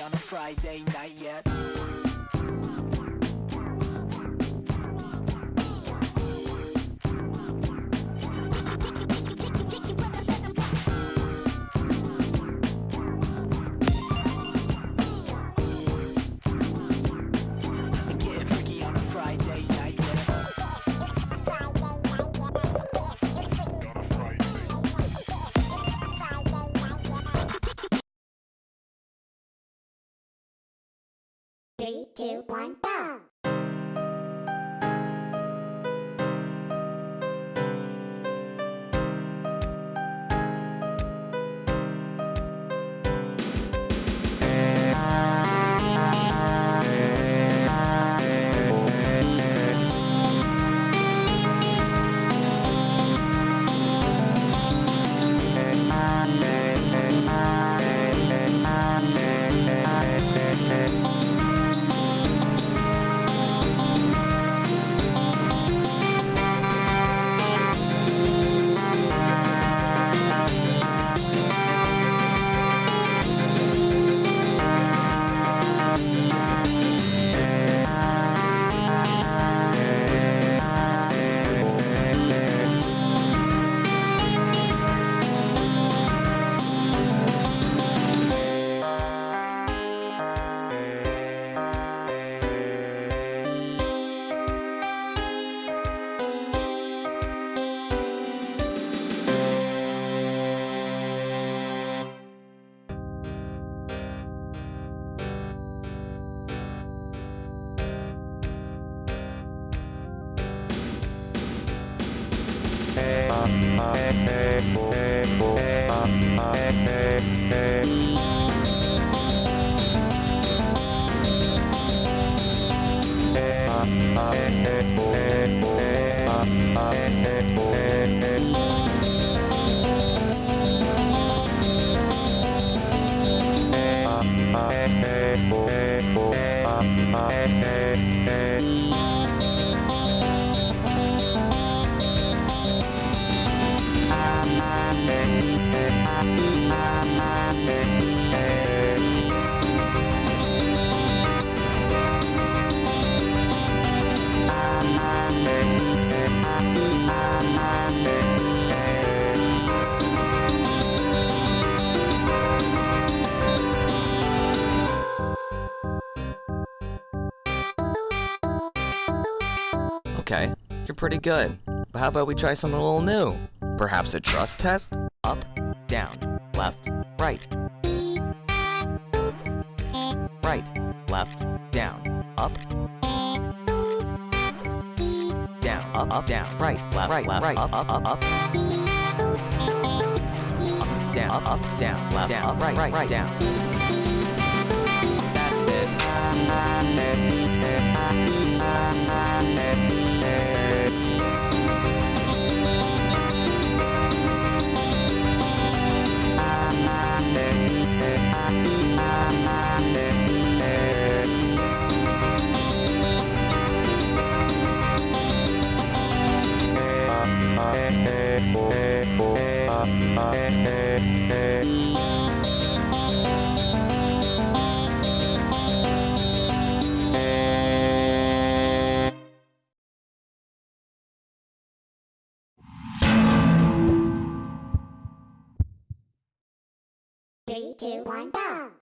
on a Friday night yet. Three, two, one, go! Hey, hey. Okay, you're pretty good. But how about we try something a little new? Perhaps a trust test? Up, down, left, right. Right, left, down, up. Down, up, up, down, right, left, right, left, right, up, up, up, up. Up, down, up, up, down, left, down, up, right, right, right, down. That's it. Three, two, one, go!